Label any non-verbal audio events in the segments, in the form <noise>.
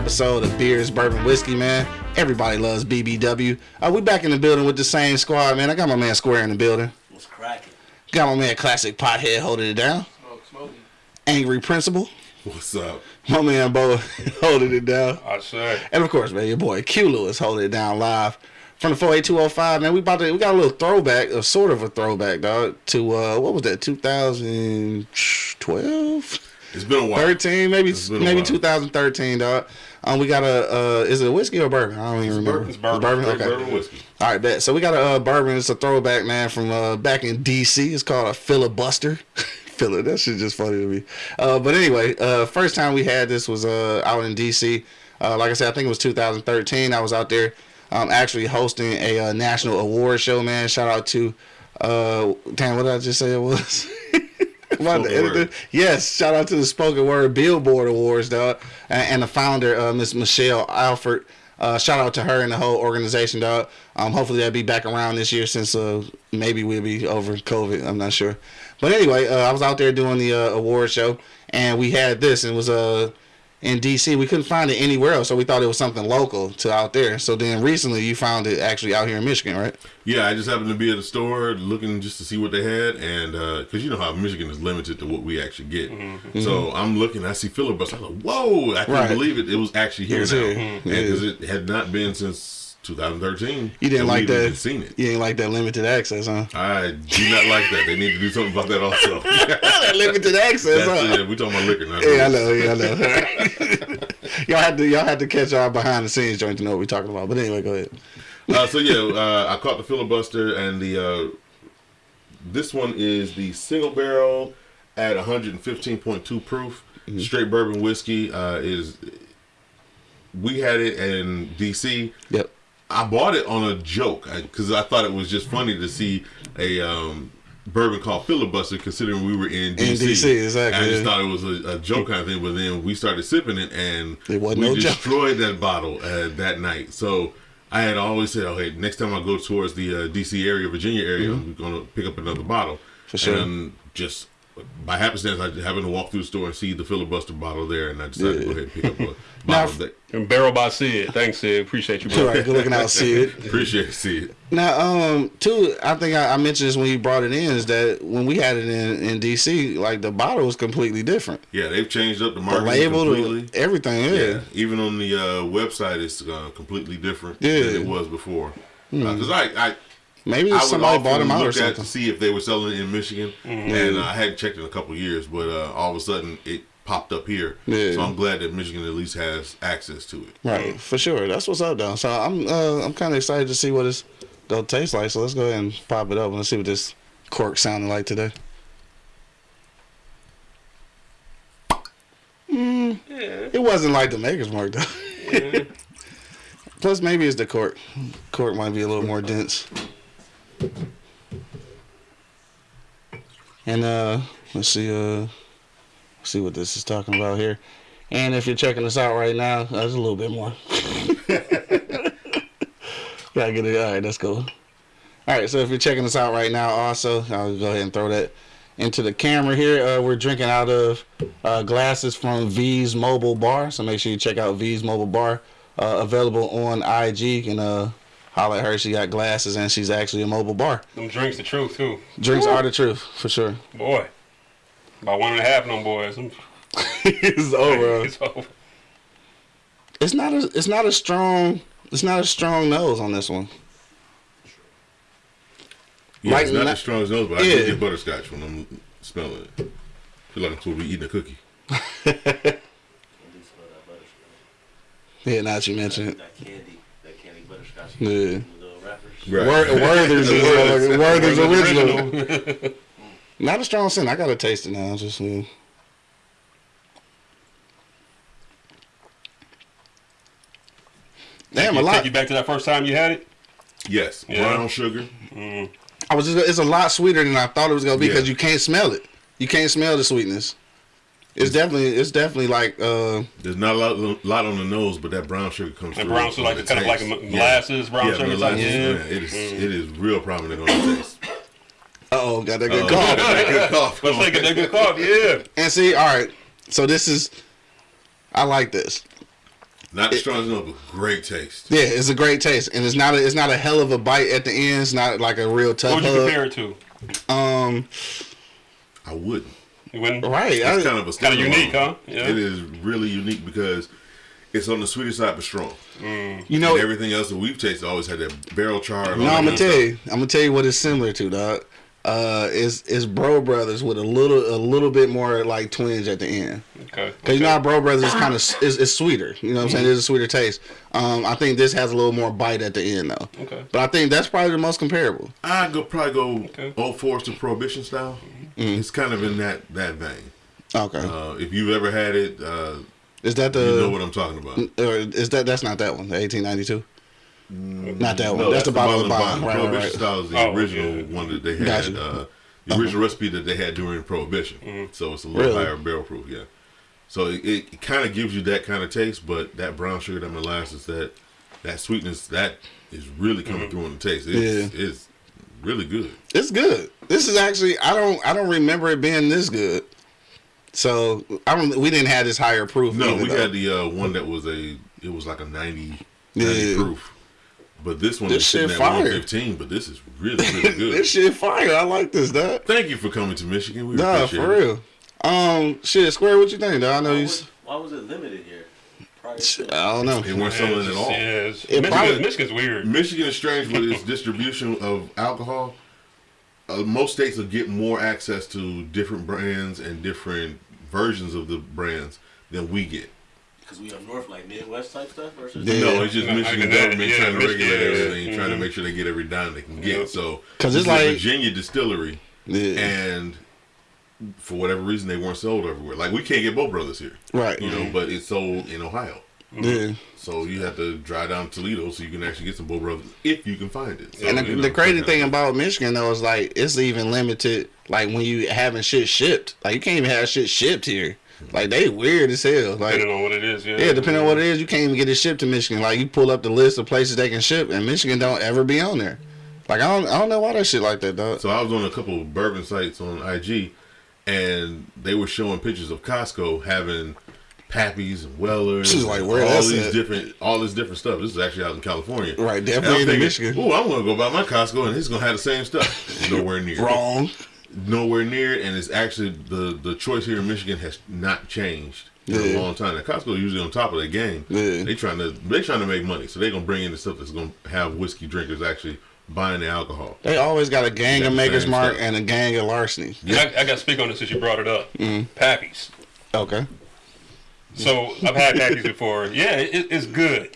for another episode of Beers, Bourbon, Whiskey, man. Everybody loves BBW. Uh, we back in the building with the same squad, man. I got my man Square in the building. What's cracking? Got my man Classic Pothead holding it down. Smoke, smoky. Angry Principal. What's up? My man Bo <laughs> holding it down. I say. And of course, man, your boy Q Lewis holding it down live from the 48205. Man, we about to we got a little throwback, a sort of a throwback, dog, to uh what was that, 2012? It's been a while. 13, maybe It's maybe 2013, dog. Um, we got a uh, is it a whiskey or bourbon? I don't even remember. bourbon. It's bourbon. Okay. Bourbon whiskey. All right, bet. So we got a uh, bourbon. It's a throwback, man, from uh, back in D.C. It's called a filibuster. <laughs> Filler. That shit just funny to me. Uh, but anyway, uh, first time we had this was uh, out in D.C. Uh, like I said, I think it was 2013. I was out there um, actually hosting a uh, national award show, man. Shout out to, uh, damn, what did I just say it was? <laughs> The editor? Yes, shout out to the Spoken Word Billboard Awards, dog, and, the founder, uh, Miss Michelle Alford. Uh, shout out to her and the whole organization, dog. Um, hopefully they'll be back around this year since uh, maybe we'll be over COVID. I'm not sure, but anyway, uh, I was out there doing the uh, award show, and we had this, and it was uh, in DC. We couldn't find it anywhere else, so we thought it was something local to out there. So then recently, you found it actually out here in Michigan, right? Yeah, I just happened to be at the store looking just to see what they had, and uh, because you know how Michigan is limited to what we actually get, mm-hmm. so mm-hmm. I'm looking. I see filibuster. I'm like, whoa! I couldn't Right. believe it. It was actually here was now, here. and Yeah. because it had not been since 2013. You didn't that like that. Seen it. You didn't like that limited access, huh? I do not like that. They need to do something about that also. <laughs> that limited access, That's huh? it. We talking about liquor, not Yeah, I know. Yeah, I know. <laughs> y'all had to y'all had to catch our behind the scenes joint to know what we're talking about. But anyway, go ahead. Uh, so yeah, uh, I caught the filibuster, and the uh, this one is the single barrel at 115.2 proof, straight bourbon whiskey. Uh, is we had it in DC. Yep. I bought it on a joke because I, thought it was just funny to see a um, bourbon called filibuster, considering we were in DC. DC, exactly, I just thought it was a, a joke kind of thing, but then we started sipping it, and It wasn't we no joke. destroyed that bottle uh, that night. So I had always said, "Okay, next time I go towards the uh, DC area, Virginia area, I'm going to pick up another bottle." For sure. And just by happenstance, I happened to walk through the store and see the filibuster bottle there, and I decided to go ahead and pick up a <laughs> Now, bottle. That, And barrel by Sid. Thanks, Sid. Appreciate you, All bro. right, good looking out, <laughs> Sid. appreciate to see it. Now, um, two, I think I, I mentioned this when you brought it in, is that when we had it in, in DC, like the bottle was completely different. Yeah, they've changed up the The label, completely. everything, yeah. Yeah, even on the uh, website, it's uh, completely different Yeah. Hmm. than it was before. Because I, I, Maybe I would somebody bought often them out or look at something. to see if they were selling it in Michigan, Mm-hmm. and uh, I hadn't checked in a couple years, but uh, all of a sudden it popped up here. Yeah. So I'm glad that Michigan at least has access to it. Right, for sure. That's what's up, though. So I'm uh, I'm kind of excited to see what it's they'll taste like. So let's go ahead and pop it up and let's see what this cork sounded like today. Mm, It wasn't like the maker's mark though. <laughs> Plus, maybe it's the cork. Cork might be a little more dense. And uh, let's see uh, see what this is talking about here. And if you're checking us out right now, uh, there's a little bit more. <laughs> Gotta get it. All right, let's go. All right, so if you're checking us out right now, also, I'll go ahead and throw that into the camera here. Uh, we're drinking out of uh, glasses from V's Mobile Bar, so make sure you check out V's Mobile Bar. Uh, available on IG, and holler at her. She got glasses, and she's actually a mobile bar. Them drinks the truth, too. Drinks are the truth, for sure. Boy. About one and a half of them boys. <laughs> It's over. <laughs> It's over. It's not a. It's not a strong. It's not a strong nose on this one. Yeah, Right it's not now- as strong as those, but I Yeah. do get butterscotch when I'm smelling it. I feel like I'm supposed to be eating a cookie. <laughs> Yeah, now that you mention it. That candy, that candy butterscotch. Yeah. Little wrappers. Right. Wor- Werther's is Werther's. Werther's Werther's original. Not a strong scent. I gotta taste it now. Just uh, damn a Take lot. you back to that first time you had it? Yes, Yeah. brown sugar. I was just. It's a lot sweeter than I thought it was gonna be Yeah. because you can't smell it. You can't smell the sweetness. It's definitely. It's definitely like. uh There's not a lot, lot on the nose, but that brown sugar comes And through. brown sugar, like the kind of like taste. a molasses, brown yeah, sugar type. molasses, Yeah. yeah. It is. It is real prominent on the taste. <coughs> Oh, got that good cough. <laughs> good cough. Let's take a good cough. Yeah. And see, all right. So this is. I like this. Not the strongest enough, but great taste. Yeah, it's a great taste, and it's not a, it's not a hell of a bite at the end. It's not like a real tough What would you hug. compare it to? Um, I wouldn't. You wouldn't? right. It's I- kind of a Kinda unique, huh? Yeah. It is really unique because it's on the sweeter side but strong. you know, and everything else that we've tasted always had that barrel char. No, I'm gonna good tell stuff. you. I'm gonna tell you what it's similar to, dog. Uh, is is Bro Brothers with a little a little bit more like twinge at the end. Okay. Cause you know how Bro Brothers is kind of is, is sweeter. You know what I'm saying? There's a sweeter taste. Um, I think this has a little more bite at the end though. Okay. But I think that's probably the most comparable. I'd go probably go Okay. Old Forester Prohibition style. Mm-hmm. It's kind of in that that vein. Okay. Uh, if you've ever had it, uh, is that the? you know what I'm talking about. or is that that's not that one? The 1892. Not that one. No, that's, the bottle of the bond. bond. Right, right, Prohibition right. style is the Oh, original yeah. one that they had. Gotcha. Uh-huh. Uh, the original recipe that they had during Prohibition. So it's a little Really? higher barrel proof. Yeah. So it, it kind of gives you that kind of taste, but that brown sugar, that molasses, that that sweetness, that is really coming through in the taste. It's, it's really good. It's good. This is actually I don't I don't remember it being this good. So I don't. We didn't have this higher proof. No, we though. had the uh, one that was a it was like a 90, 90 Yeah. proof. But this one This is sitting shit at fire. 115, but this is really, really <laughs> good. this shit fire. I like this, dog. Thank you for coming to Michigan. We Nah, appreciate for it. real. Um, shit, Square. What you think, dog? I know Why you. was, why was it limited here? Prior I don't know. They weren't selling it at all. Yeah, it's- It Michigan, probably- Michigan's weird. Michigan is strange with its distribution of alcohol. Uh, most states will get more access to different brands and different versions of the brands than we get. Because we up north, like Midwest type stuff versus. Yeah. No, it's just No, Michigan I can- government yeah, trying to Michigan, regulate yeah, everything, trying to mhm. make sure they get every dime they can get. So, because it's is a like- Virginia distillery, Yeah. and for whatever reason, they weren't sold everywhere. Like we can't get Bow Brothers here, Right. you know, but it's sold in Ohio. Mm-hmm. Yeah. So you have to drive down Toledo so you can actually get some bull Brothers if you can find it. So, And the, you know, the crazy thing about Michigan though is like it's even limited. Like when you having shit shipped, like you can't even have shit shipped here. Mm-hmm. Like they weird as hell. Like Depending on what it is, yeah. yeah, depending on what it is, you can't even get it shipped to Michigan. Like you pull up the list of places they can ship, and Michigan don't ever be on there. Like I don't, I don't know why that shit like that, dog. So I was on a couple of bourbon sites on IG, and they were showing pictures of Costco having Pappies and Wellers, She's like, where all these at? different, all this different stuff. This is actually out in California, Right, And definitely in thinking, Michigan. Oh, I'm gonna go buy my Costco, and it's gonna have the same stuff. <laughs> Nowhere near. Wrong. Nowhere near, and it's actually the the choice here in Michigan has not changed in Yeah. a long time. Now, Costco usually on top of their game. Yeah. They trying to they trying to make money, so they gonna bring in the stuff that's gonna have whiskey drinkers actually buying the alcohol. They always got a gang Got of the Maker's Mark stuff. and a gang of larceny. And I, I got to speak on this since you brought it up. Mm-hmm. Pappies. Okay. So I've had Pappies before. Yeah, it, it's good.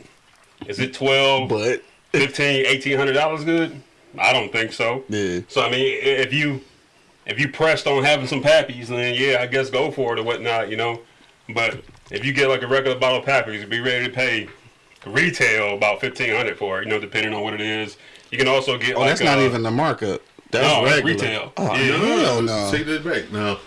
Is it 12, But <laughs> 15, 1800 dollars good? I don't think so. yeah, So I mean, if you if you pressed on having some Pappies, then yeah, I guess go for it or whatnot, you know. But if you get like a regular bottle of Pappies, be ready to pay retail about fifteen hundred for it, you know, depending on what it is. You can also get oh, like that's not uh, even the markup. That's No, regular. retail. Oh Yeah. hell no. Take that back. Now,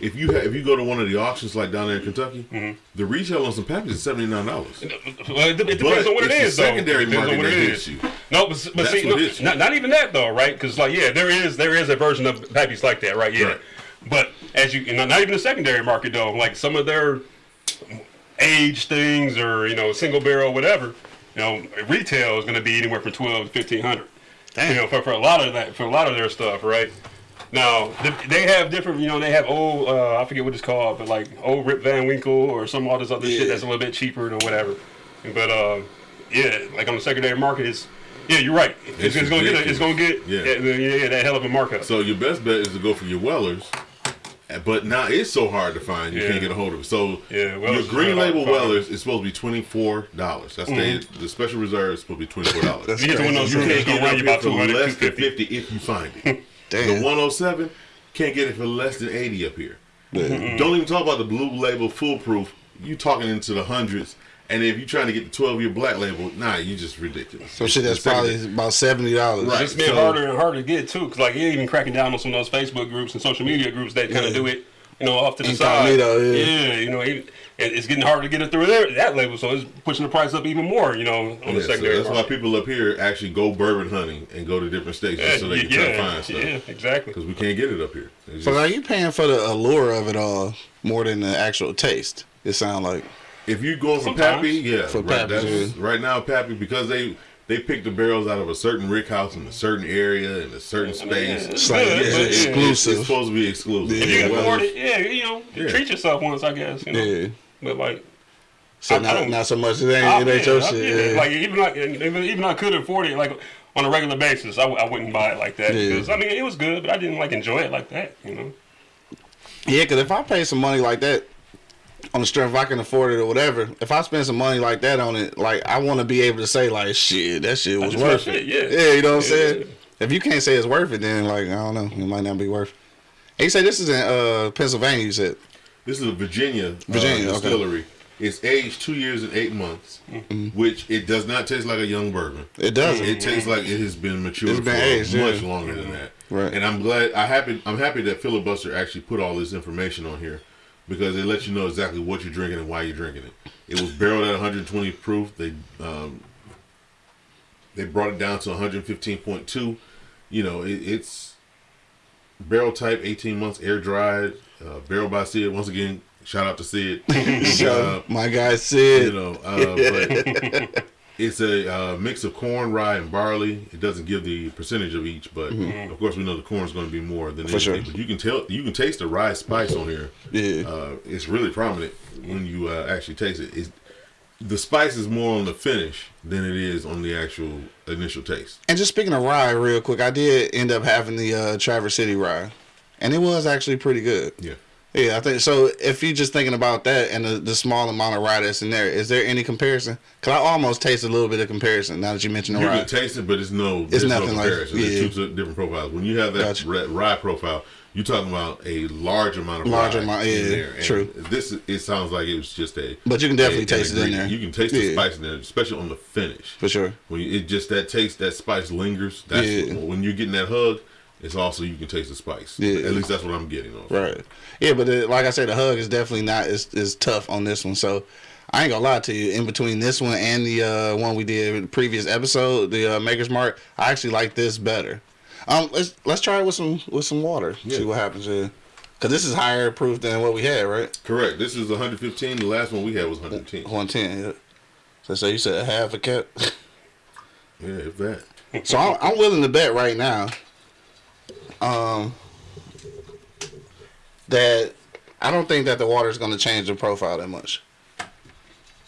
if you ha- if you go to one of the auctions like down there in Kentucky, Mm-hmm. the retail on some packages is seventy nine dollars. Well, it, it depends on what it it's is, the though. secondary Depends market on what that hits you. No, but, but see, no, not, not even that though, right? Because like, yeah, there is there is a version of packages like that, right? Yeah, Right. but as you, you know, not even the secondary market though. Like some of their age things or you know single barrel whatever, you know, retail is going to be anywhere from twelve to fifteen hundred. You know, for, for a lot of that, for a lot of their stuff, right? Now they have different, you know, they have old, uh, I forget what it's called, but like old Rip Van Winkle or some all this other Yeah. shit that's a little bit cheaper or whatever. But uh, yeah, like on the secondary market, it's yeah, you're right. It's, It's it's gonna get, a, it's gonna get Yeah. yeah. yeah, that hell of a markup. So your best bet is to go for your Wellers. But now it's so hard to find, you Yeah. can't get a hold of it. So Yeah, Wellers your green label. Wellers is supposed to be twenty four dollars. That's the the special reserve is supposed to be twenty four dollars. You get one of those You can't get it about for less than 250. fifty if you find it. <laughs> Damn. The one hundred seven can't get it for less than eighty up here. Yeah. Don't even talk about the blue label foolproof. You talking into the hundreds. And if you're trying to get the 12 year black label, nah, you just ridiculous. So shit, that's The second- probably about seventy dollars. Right. It's getting so- harder and harder to get too, because like you're even cracking down on some of those Facebook groups and social media groups that kind Yeah. of do it, you know, off to the side. Yeah. yeah, you know, even, and it's getting harder to get it through there that label, so it's pushing the price up even more, you know, on Yeah, the so secondary. that's why people up here actually go bourbon hunting and go to different states yeah, so they can yeah, try to find stuff. yeah, exactly. Because we can't get it up here. It's So just- are you paying for the allure of it all more than the actual taste? It sounds like. If you go for Sometimes. Pappy, yeah, For right, Pappy, that's- yeah. right now Pappy because they they pick the barrels out of a certain rick house in a certain area in a certain I mean, yeah, space. it's It's like, yeah, but, it's exclusive. It's supposed to be exclusive. Yeah. If you can well, afford it, yeah, you know, Yeah. treat yourself once, I guess. You know, Yeah. But like. So I- I not, so much. It ain't, I- it ain't yeah, your shit. yeah. Like even like even, even I could afford it like on a regular basis, I, w- I wouldn't buy it like that Yeah. because I mean it was good, but I didn't like enjoy it like that. You know. Yeah, because if I pay some money like that on the strength, if I can afford it or whatever, if I spend some money like that on it, like I want to be able to say like, shit, that shit was worth it. shit, yeah. yeah, you know what I'm saying. If you can't say it's worth it, then like I don't know, it might not be worth. it. And you say this is in uh, Pennsylvania. You said This is a Virginia, Virginia, uh, okay. distillery. It's aged two years and eight months, which it does not taste like a young bourbon. it doesn't. It tastes like it has been matured It's been for aged, much yeah. longer than that. Right. And I'm glad. I happy. I'm happy that filibuster actually put all this information on here because it lets you know exactly what you're drinking and why you're drinking it. It was barreled at 120 proof. They um, they brought it down to 115.2. You know, it, it's barrel type, 18 months, air dried, uh, barrel by Sid. Once again, shout out to Sid. <laughs> so, my guy Sid. you know, uh, but <laughs> it's a uh, mix of corn, rye, and barley. It doesn't give the percentage of each, but of course we know the corn is going to be more than. For anything. sure. But you can tell, you can taste the rye spice on here. yeah, Uh, it's really prominent when you uh, actually taste it. It's, the spice is more on the finish than it is on the actual initial taste. And just speaking of rye, real quick, I did end up having the uh, Traverse City rye, and it was actually pretty good. Yeah. Yeah, I think so. If you're just thinking about that and the, the small amount of rye that's in there, is there any comparison? Cause I almost taste a little bit of comparison now that you mentioned the You rye. can taste it, but it's no, there's nothing no like- comparison. yeah. There's two different profiles. When you have that Gotcha. rye profile, you're talking about a large amount of Large rye amount, in yeah, there. And true. This it sounds like it was just a. But you can definitely a- taste it in there. You can taste the Yeah. spice in there, especially on the finish. For sure. When you, it just that taste, that spice lingers. That's Yeah. when you're getting that hug. It's also you can taste the spice. Yeah. At least that's what I'm getting on. Right. Yeah, but the, like I said, the hug is definitely not as, as tough on this one. So I ain't gonna lie to you. In between this one and the uh, one we did in the previous episode, the uh, Maker's Mark, I actually like this better. Um, let's let's try it with some with some water. See what happens here. Cause this is higher proof than what we had, right? Correct. This is 115. The last one we had was 110. One ten. Yeah. So, so you said half a cup. <laughs> Yeah, if that. so I'm, I'm willing to bet right now. Um. That I don't think that the water is going to change the profile that much.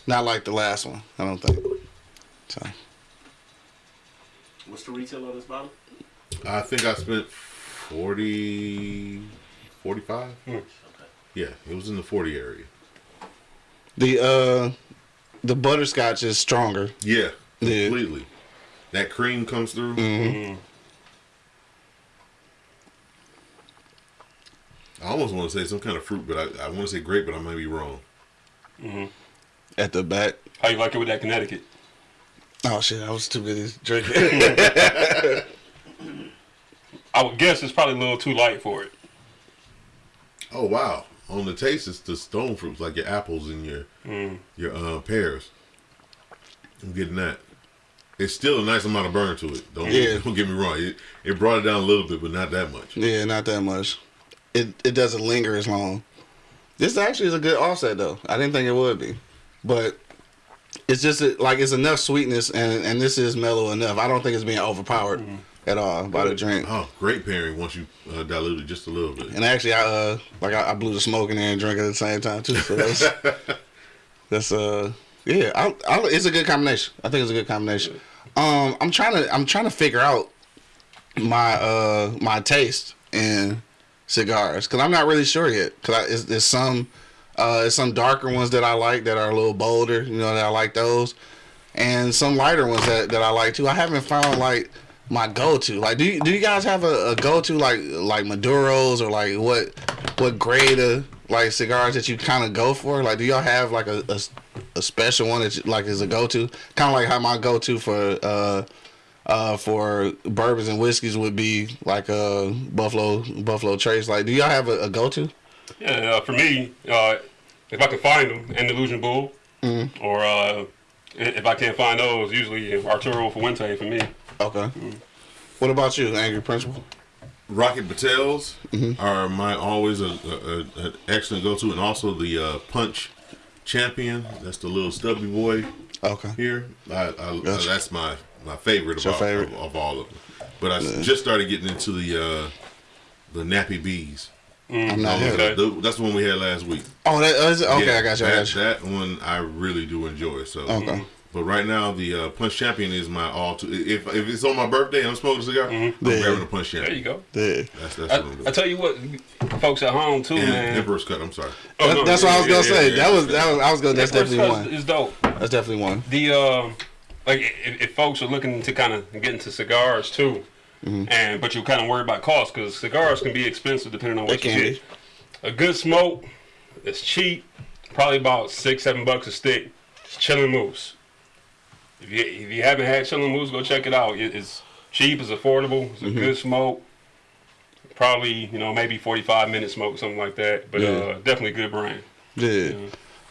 Not like the last one. I don't think. So What's the retail on this bottle? I think I spent 40, 45. Okay. Yeah, it was in the 40 area. the uh the butterscotch is stronger. Yeah, Yeah. completely. That cream comes through. Mm-hmm. I almost want to say some kind of fruit, but I, I want to say grape, but I might be wrong. At the back. How you like it with that Connecticut? Oh shit! I was too busy drinking. <laughs> I would guess it's probably a little too light for it. Oh wow! On the taste, it's the stone fruits like your apples and your Mm. your uh, pears. I'm getting that. It's still a nice amount of burn to it. Don't Yeah. <laughs> don't get me wrong. It, it brought it down a little bit, but not that much. yeah, not that much. It it doesn't linger as long. This actually is a good offset though. I didn't think it would be, but it's just a, like it's enough sweetness and and this is mellow enough. I don't think it's being overpowered at all by the drink. Oh, great pairing once you uh, dilute it just a little bit. And actually, I uh like I, I blew the smoke in there and drank at the same time too. So that's <laughs> that's uh yeah, I, I, it's a good combination. I think it's a good combination. Um, I'm trying to I'm trying to figure out my uh my taste in cigars because I'm not really sure yet. Because there's, some uh some darker ones that I like that are a little bolder. You know that I like those, and some lighter ones that, that I like too. I haven't found like my go to. Like, do you, do you guys have a, a go to like like Maduros or like what what grade of like cigars that you kind of go for? Like, do y'all have like a, a, a special one that you, like is a go to? Kind of like how my go to for uh uh for bourbons and whiskeys would be like uh Buffalo Buffalo Trace. Like, do y'all have a, a go to? Yeah, uh, for me, uh, if I can find them, an Illusion Bull, Mm-hmm. or uh, if I can't find those, usually Arturo Fuente for me. Okay. What about you, Angry Principal? Rocky Patels Mm-hmm. are my always a, a, a an excellent go to, and also the uh, punch Champion. That's the little stubby boy Okay. here. I, I, Gotcha. that's my my favorite, your of, favorite? Of, of all of them. But I s- just started getting into the uh, the nappy bees. I'm not Okay. here. The- that's the one we had last week. Oh, that, oh, is it? okay. Yeah, I got you. I That, got you. that one I really do enjoy. So Okay. But right now, the uh, Punch Champion is my all. To, if if it's on my birthday and I'm smoking a cigar, I'm Yeah. grabbing a Punch Champion. There you go. Yeah. That's that's I, what I'm doing. I tell you what, folks at home too, and man. Emperor's Cut. I'm sorry. Oh, That- no, that's yeah, what I was yeah, gonna yeah, say. yeah. That was that was. I was gonna. That's Emperor's definitely Cut one. Is dope. That's definitely one. The um, like if, if folks are looking to kind of get into cigars too, Mm-hmm. and but you're kind of worried about cost because cigars can be expensive depending on what you get. A good smoke, it's cheap, probably about six seven bucks a stick. It's Chillin' Moose. If you if you haven't had Chillin' Moose, go check it out. It, it's cheap, it's affordable, it's a Mm-hmm. good smoke. Probably you know maybe 45 minute smoke something like that, but Yeah. uh, definitely good brand. Yeah.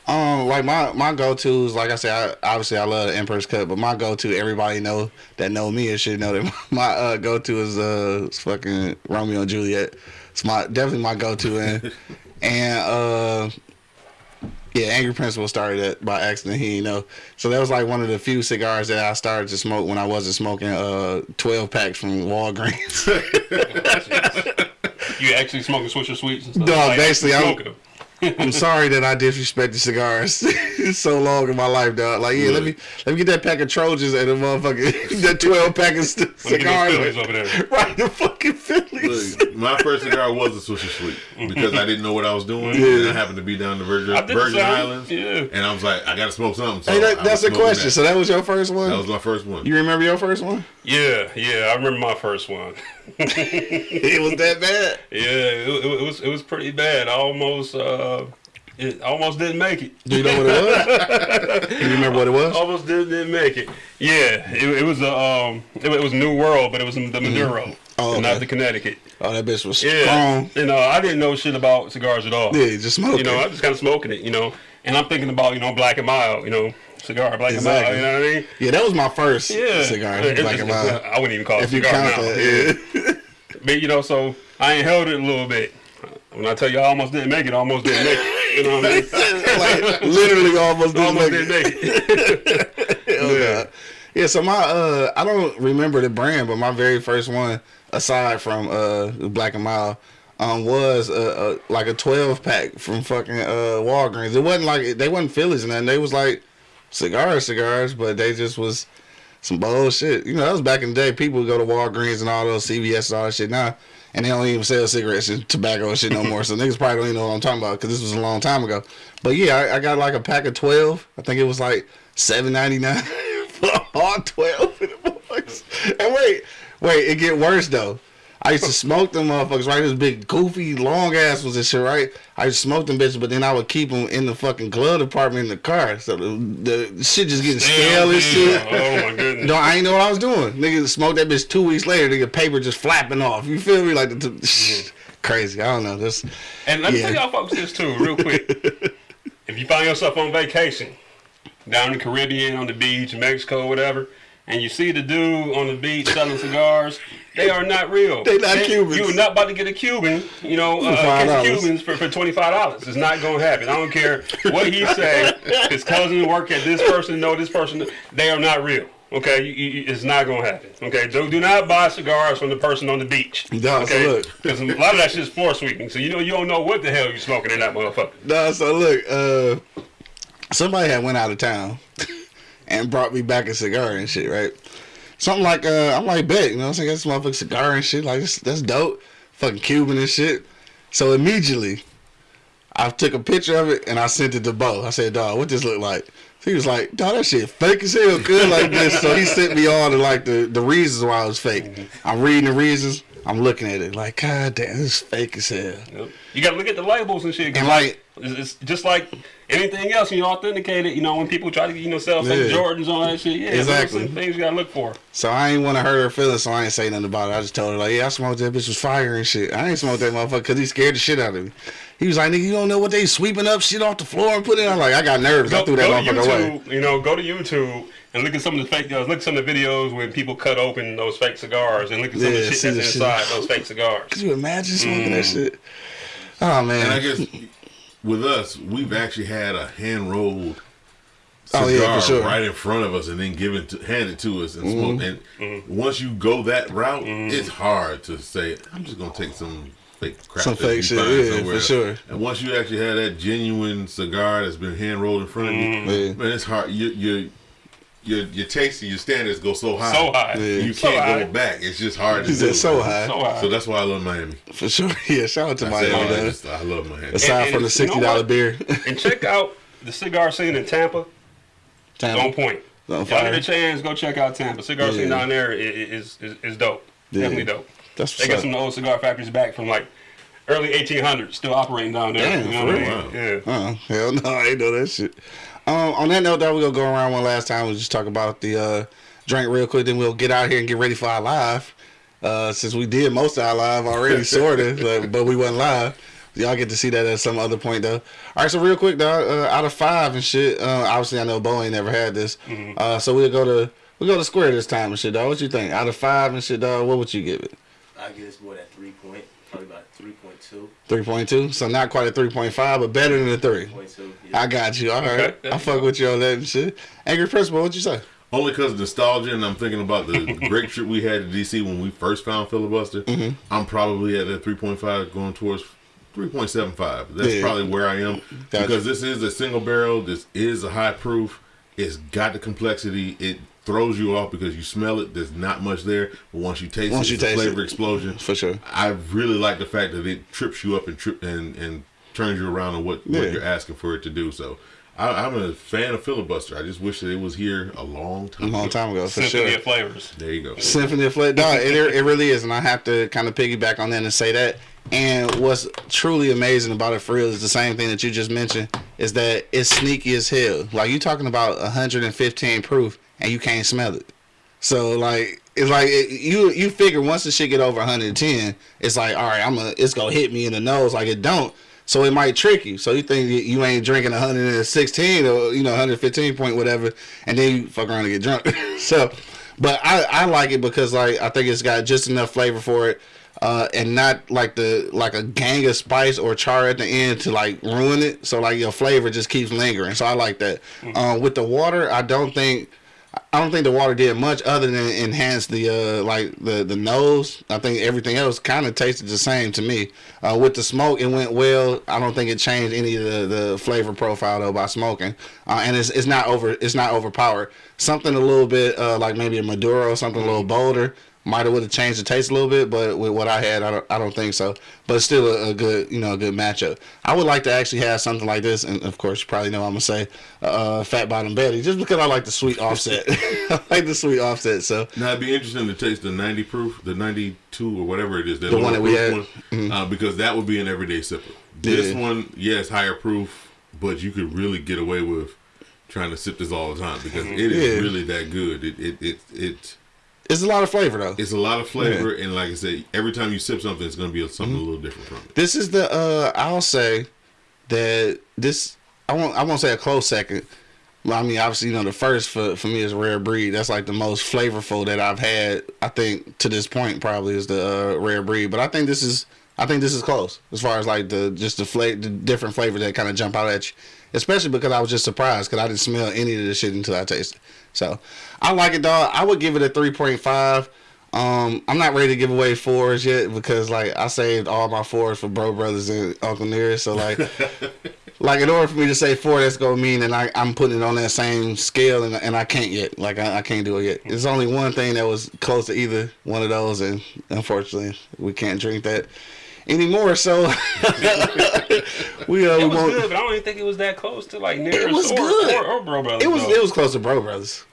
Um, like my my go tos, like I said, I, obviously I love the Emperor's Cut, but my go to, everybody know that know me and should know that <laughs> my uh, go to is uh fucking Romeo and Juliet. It's my definitely my go to, and <laughs> and uh yeah, Angry Principal started that by accident. He didn't know, so that was like one of the few cigars that I started to smoke when I wasn't smoking uh twelve packs from Walgreens. <laughs> You actually smoking Swisher Sweets and stuff? Dog, Like, basically, I'm- smoking them. I'm sorry that I disrespected cigars <laughs> so long in my life, dog. Like, yeah, let me let me get that pack of Trojans and the motherfucking <laughs> that twelve pack of st- Let me get cigars. Over there. <laughs> Right, the fucking Phillies. Look, my first cigar was a Swisher Sweet because I didn't know what I was doing. Yeah. And I happened to be down the Virgin, I the Virgin. Islands. Yeah. And I was like, I got to smoke something. So Hey, that, that's was the question. That. So that was your first one. that was my first one. you remember your first one? Yeah, yeah, I remember my first one. It was that bad. Yeah, it, it, it was it was pretty bad. I almost uh, Uh, it almost didn't make it. Do you know what it was? <laughs> Do you remember what it was? Almost didn't, didn't make it. Yeah, it, it was a um, it, it was New World, but it was the mm-hmm. Maduro, Oh, and not the Connecticut. Oh, that bitch was Yeah, strong. you uh, know, I didn't know shit about cigars at all. Yeah, just smoking. You know, I it. just kind of smoking it. You know, and I'm thinking about you know Black and Mild. You know, cigar Black Exactly. and Mild. You know what I mean? Yeah, that was my first Yeah, cigar. It- Black and mild. I wouldn't even call it If you cigar count now. that, yeah. <laughs> But you know, so I ain't held it a little bit. When I tell you I almost didn't make it, I almost didn't make it. You know what I mean? <laughs> like literally almost didn't almost make didn't it. make it. <laughs> Yeah. Yeah, so my uh I don't remember the brand, but my very first one, aside from uh Black and Mild, um was uh, uh like a twelve pack from fucking uh Walgreens. It wasn't like they wasn't Phillies and nothing. They was like cigars, cigars, but they just was some bullshit. You know, that was back in the day. People would go to Walgreens and all those CVS and all that shit now. And they don't even sell cigarettes and tobacco and shit no more. So niggas probably don't even know what I'm talking about because this was a long time ago. But yeah, I, I got like a pack of 12. I think it was like seven ninety nine <laughs> for all 12 of them motherfuckers. And wait, wait, it get worse though. I used to smoke them motherfuckers, right? This big, goofy, long ass was this shit, right? I used to smoke them bitches, but then I would keep them in the fucking glove department in the car. So the, the shit just getting stale and shit. Oh my goodness. No, I ain't know what I was doing. Nigga smoked that bitch two weeks later. Nigga paper just flapping off. You feel me? Like the, the mm-hmm. crazy. I don't know. This And let me Yeah. tell y'all folks this too, real quick. <laughs> if you find yourself on vacation, down in the Caribbean, on the beach, Mexico, whatever, and you see the dude on the beach selling cigars, they are not real. They not Cubans. You're not about to get a Cuban, you know, uh, $5. a case of Cubans for, for twenty five dollars. It's not gonna happen. I don't care what he say. His cousin work at this person, No, this person. They are not real. Okay, you, you, it's not gonna happen. Okay, do, do not buy cigars from the person on the beach. So okay, look. because a lot of that shit is floor sweeping. So you know you don't know what the hell you're smoking in that motherfucker. no. So look, uh, somebody had went out of town <laughs> and brought me back a cigar and shit. Right. Something like uh, I'm like, bet you know, what I'm saying this motherfucking cigar and shit. Like that's, that's dope. Fucking Cuban and shit. So immediately, I took a picture of it and I sent it to Bo. I said, dog, what this look like? He was like, dog, that shit fake as hell, good like this. So he sent me all the like the, the reasons why it was fake. I'm reading the reasons. I'm looking at it like, god damn, this is fake as hell. Yep. You gotta look at the labels and shit. And like, it's, it's just like anything else. You authenticate it. You know when people try to you know sell fake Yeah. Jordans on that shit. Yeah, Exactly. some things you gotta look for. so I ain't want to hurt her feelings, so I ain't say nothing about it. I just told her like, yeah, I smoked that bitch was fire and shit. I ain't smoked that motherfucker because he scared the shit out of me. He was like, nigga, you don't know what they sweeping up shit off the floor and putting it. I'm like, I got nerves. Go, I Go, threw that go to motherfucker away. YouTube. You know, go to YouTube and look at some of the fake. Uh, look at some of the videos when people cut open those fake cigars and look at some of the shit that's the shit. inside those fake cigars. Could you imagine smoking Mm. that shit? Oh man. And I guess with us, we've actually had a hand rolled Oh, cigar yeah, sure. right in front of us and then given to handed to us and mm-hmm. smoke. And Mm-hmm. once you go that route, mm-hmm. it's hard to say, I'm just gonna take some fake crap. Some that fake shit, yeah, somewhere for sure. And once you actually have that genuine cigar that's been hand rolled in front of you, mm-hmm. Yeah. man, it's hard. You you your your taste and your standards go so high. So high. Yeah. You So can't high. go back. It's just hard to He do. said so high. So high. So that's why I love Miami. For sure. <laughs> Yeah, shout out to I, Miami. said, I, though. just, I love Miami. Aside And- from the and you know sixty dollar what? beer. <laughs> and check out the cigar scene in Tampa. Tampa. On point. On Y'all get a chance, go check out Tampa. Cigar Yeah. scene down there i- i- is is, is dope. Yeah. Definitely dope. That's They got up. some of the old cigar factories back from like early 1800s, still operating down there. Damn, you know what I real? mean? Yeah. Uh, hell no, I ain't know that shit. Um, on that note, though, we're gonna go around one last time. We'll just talk about the uh, drink real quick. Then we'll get out here and get ready for our live. Uh, since we did most of our live already, <laughs> sort of, but, but we wasn't live. Y'all get to see that at some other point, though. All right, so real quick, dog. Uh, out of five and shit. Uh, obviously, I know Bo ain't never had this. Uh, so we'll go to we will go to square this time and shit, dog. What you think? Out of five and shit, dog. What would you give it? I give this boy that three point, probably about three point two. Three point two. So not quite a three point five, but better than a three. Point two. Yeah. I got you. All right. Okay, <laughs> I you fuck with you on that and shit. Angry Principal, what'd you say? Only because of nostalgia, and I'm thinking about the <laughs> great trip we had to DC when we first found filibuster. Mm-hmm. I'm I'm probably at that 3.5, going towards 3.75. That's Yeah. probably where I am Gotcha. because this is a single barrel. This is a high proof. It's got the complexity. It throws you off because you smell it. There's not much there, but once you taste Once it, you it's a flavor it. explosion. For sure. I really like the fact that it trips you up and trip and and turns you around on what, Yeah. what you're asking for it to do. So. I, I'm a fan of filibuster. I just wish that it was here a long time. A time. long ago. time ago, for Symphony sure. of flavors. There you go. Symphony of Flavor. No, it, it really is, and I have to kind of piggyback on that and say that. And what's truly amazing about it for real is the same thing that you just mentioned is that it's sneaky as hell. Like you talking about 115 proof and you can't smell it. So like it's like it, you you figure once the shit get over 110, it's like all right, I'm a it's gonna hit me in the nose. Like it don't. So it might trick you. So you think you- ain't drinking 116 or you know 115 point whatever, and then you fuck around and get drunk. <laughs> so, but I I like it because like I think it's got just enough flavor for it. Uh, and not like the like a gang of spice or char at the end to like ruin it. So like your flavor just keeps lingering. So I like that. Uh, with the water, I don't think I don't think the water did much other than enhance the uh like the the nose. I think everything else kind of tasted the same to me. Uh, with the smoke, it went well. I don't think it changed any of the, the flavor profile though by smoking. Uh, and it's it's not over it's not overpowered. Something a little bit uh, like maybe a Maduro, something a little bolder. Might have would have changed the taste a little bit, but with what I had, I don't, I don't think so. But still a, a good, you know, a good matchup. I would like to actually have something like this, and of course, you probably know I'm gonna say uh, Fat Bottom Betty, just because I like the sweet offset. <laughs> <laughs> I like the sweet offset. So Now it'd be interesting to taste the 90 proof, the 92 or whatever it is, the, one that we had? Mm-hmm. one, uh, because that would be an everyday sipper. This Yeah. one, yes, higher proof, but you could really get away with trying to sip this all the time because it is Yeah. really that good. It it it, it it's a lot of flavor though. it's a lot of flavor, and like I said, every time you sip something, it's going to be something Mm-hmm. a little different from it. This is the uh I'll say that this I won't I won't say a close second. Well, I mean, obviously, you know, the first for, for me is rare breed. That's like the most flavorful that I've had. I think to this point probably is the uh, rare breed. But I think this is I think this is close as far as like the just the flavor, the different flavors that kind of jump out at you. Especially because I was just surprised because I didn't smell any of this shit until I tasted. So I like it, dog. I would give it a three point five. Um, I'm not ready to give away fours yet because like I saved all my fours for Bro Brothers and Uncle Nearest. So like, <laughs> like in order for me to say four, that's gonna mean that I, I'm putting it on that same scale, and, and I can't yet. Like I, I can't do it yet. There's only one thing that was close to either one of those, and unfortunately, we can't drink that anymore. So <laughs> we uh, we It was won't. good, but I don't even think it was that close to like Nearest was or, good. Or, or Bro Brothers. It was though. it was close to Bro Brothers.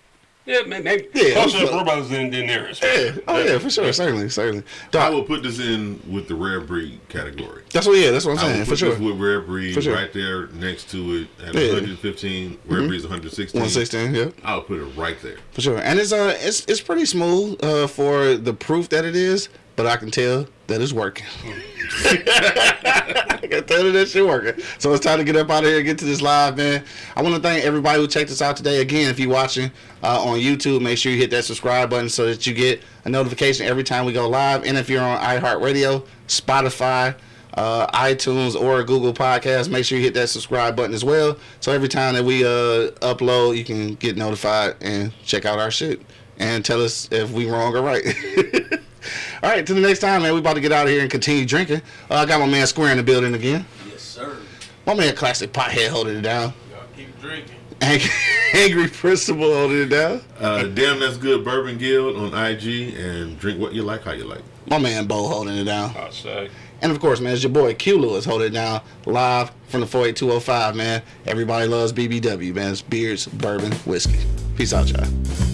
yeah, may- maybe Yeah, it closer to close. Bro Brothers than, than Nearest. Yeah. Oh yeah, for sure, certainly, certainly. I will put this in with the rare breed category. that's what. Yeah, that's what I'm I will saying put for sure. with rare breed sure. right there next to it at Yeah. Mm-hmm. 115. Rare breed's 116. One sixteen. Yeah. I'll put it right there. For sure, and it's uh, it's it's pretty smooth uh for the proof that it is, but I can tell that it's working. <laughs> I can tell that that shit working. So it's time to get up out of here and get to this live, man. I want to thank everybody who checked us out today. Again, if you're watching uh, on YouTube, make sure you hit that subscribe button so that you get a notification every time we go live. And if you're on iHeartRadio, Spotify. uh, iTunes or Google Podcast. Make sure you hit that subscribe button as well. So every time that we uh, upload, you can get notified and check out our shit and tell us if we wrong or right. <laughs> All right, till the next time, man. We about to get out of here and continue drinking. Uh, I got my man Square in the building again. Yes, sir. My man Classic Pothead holding it down. Y'all keep drinking. Ang- <laughs> Angry Principal holding it down. Uh, Damn, that's good. Bourbon Guild on IG and drink what you like, how you like. My man Bo holding it down. I say. And of course, man, it's your boy Q Lewis holding it down live from the 48205, man. Everybody loves BBW, man. It's beers, bourbon, whiskey. Peace out, y'all.